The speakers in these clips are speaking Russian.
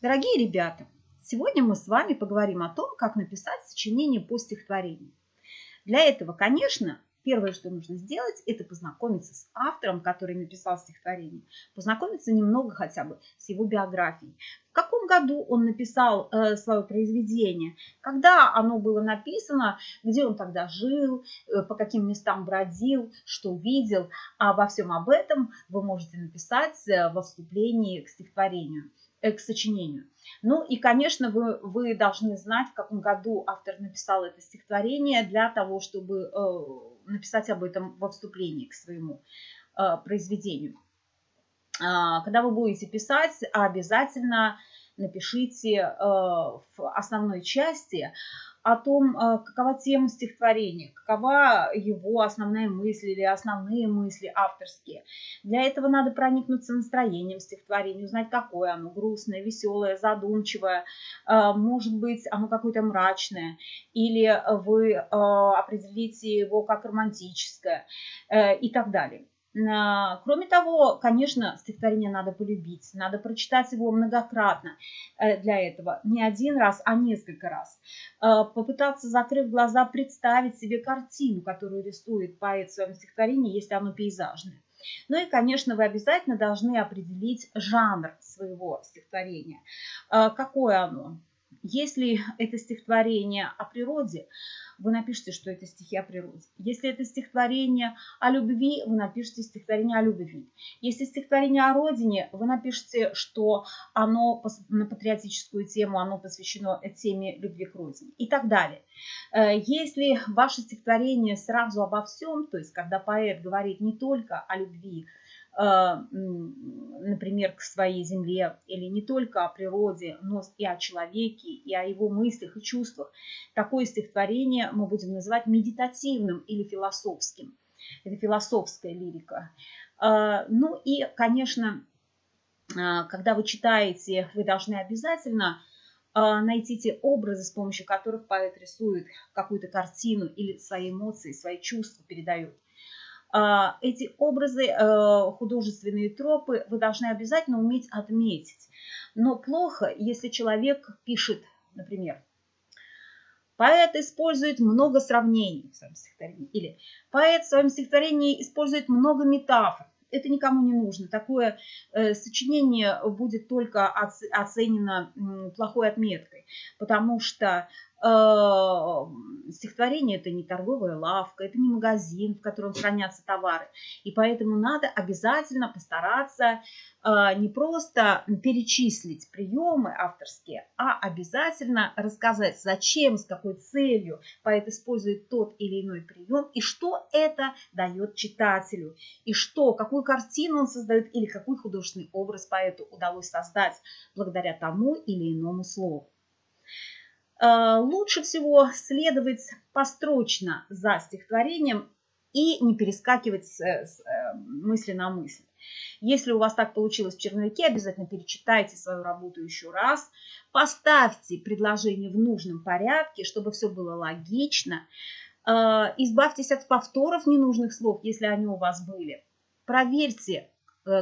Дорогие ребята, сегодня мы с вами поговорим о том, как написать сочинение по стихотворению. Для этого, конечно, первое, что нужно сделать, это познакомиться с автором, который написал стихотворение, познакомиться немного хотя бы с его биографией. В каком году он написал э, свое произведение, когда оно было написано, где он тогда жил, э, по каким местам бродил, что видел. А обо всем об этом вы можете написать э, во вступлении к стихотворению. Э, к сочинению. Ну и, конечно, вы, вы должны знать, в каком году автор написал это стихотворение для того, чтобы э, написать об этом во вступлении к своему э, произведению. Э, когда вы будете писать, обязательно напишите э, в основной части о том, э, какова тема стихотворения, какова его основная мысль или основные мысли авторские. Для этого надо проникнуться настроением стихотворения, узнать, какое оно, грустное, веселое, задумчивое, э, может быть, оно какое-то мрачное, или вы определите его как романтическое и так далее. Кроме того, конечно, стихотворение надо полюбить, надо прочитать его многократно э, для этого, не один раз, а несколько раз. Э, попытаться, закрыв глаза, представить себе картину, которую рисует поэт в своем стихотворении, если оно пейзажное. Ну и, конечно, вы обязательно должны определить жанр своего стихотворения. Э, какое оно? Если это стихотворение о природе, вы напишите, что это стихи о природе. Если это стихотворение о любви, вы напишите стихотворение о любви. Если стихотворение о родине, вы напишите, что оно на патриотическую тему, оно посвящено теме любви к родине и так далее. Э, если ваше стихотворение сразу обо всем, то есть когда поэт говорит не только о любви, например, к своей земле, или не только о природе, но и о человеке, и о его мыслях и чувствах. Такое стихотворение мы будем называть медитативным или философским. Это философская лирика. Э, ну и, конечно, э, когда вы читаете, вы должны обязательно найти те образы, с помощью которых поэт рисует какую-то картину или свои эмоции, свои чувства передает. А, эти образы, э, художественные тропы вы должны обязательно уметь отметить. Но плохо, если человек пишет, например, Поэт использует много сравнений в своем стихотворении. Или поэт в своем стихотворении использует много метафор. Это никому не нужно. Такое э, сочинение будет только оценено плохой отметкой, потому что стихотворение это не торговая лавка, это не магазин, в котором хранятся товары. И поэтому надо обязательно постараться э, не просто перечислить приемы авторские, а обязательно рассказать, зачем, с какой целью поэт использует тот или иной прием, и что это дает читателю, и что, какую картину он создает, или какой художественный образ поэту удалось создать благодаря тому или иному слову. Э, лучше всего следовать построчно за стихотворением и не перескакивать с, с э, мысли на мысль. Если у вас так получилось в черновике, обязательно перечитайте свою работу еще раз. Поставьте предложение в нужном порядке, чтобы все было логично. Э, избавьтесь от повторов ненужных слов, если они у вас были. Проверьте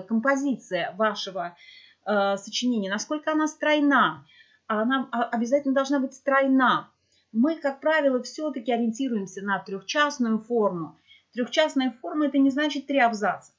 композиция вашего сочинения, насколько она стройна, она обязательно должна быть стройна. Мы, как правило, все-таки ориентируемся на трехчастную форму. Трехчастная форма – это не значит три абзаца.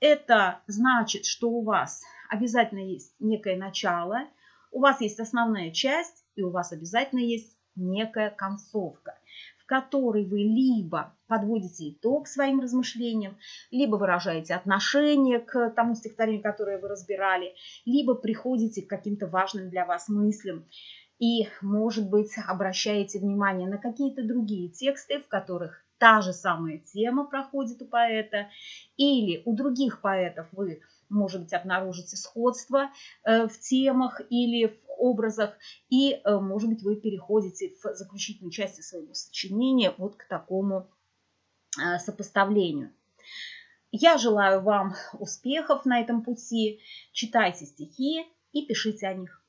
Это значит, что у вас обязательно есть некое начало, у вас есть основная часть, и у вас обязательно есть некая концовка которой вы либо подводите итог своим размышлениям, либо выражаете отношение к тому стихотворению, которое вы разбирали, либо приходите к каким-то важным для вас мыслям и, может быть, обращаете внимание на какие-то другие тексты, в которых та же самая тема проходит у поэта, или у других поэтов вы, может быть, обнаружите сходство э, в темах или в образах, и, э, может быть, вы переходите в заключительной части своего сочинения вот к такому э, сопоставлению. Я желаю вам успехов на этом пути. Читайте стихи и пишите о них.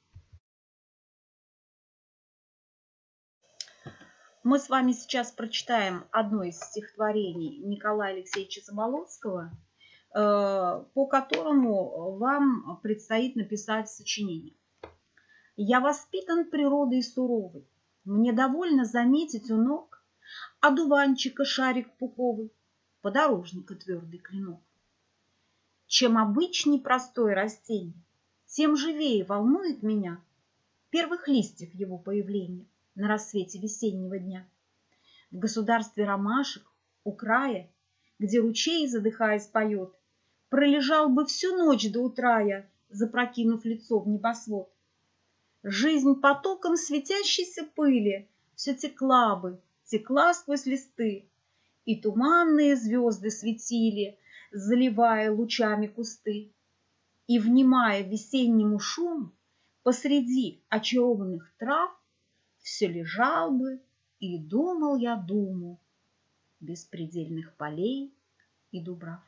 Мы с вами сейчас прочитаем одно из стихотворений Николая Алексеевича Заболоцкого, по которому вам предстоит написать сочинение. Я воспитан природой суровой, Мне довольно заметить у ног Одуванчика шарик пуховый, Подорожника твердый клинок. Чем обычней простое растение, Тем живее волнует меня Первых листьев его появления На рассвете весеннего дня. В государстве ромашек, у края, Где ручей, задыхаясь, поет, Пролежал бы всю ночь до утра я, Запрокинув лицо в небосвод. Жизнь потоком светящейся пыли Все текла бы, текла сквозь листы, И туманные звезды светили, Заливая лучами кусты. И, внимая весеннему шуму, Посреди очарованных трав Все лежал бы и думал я думу Беспредельных полей и дубрав.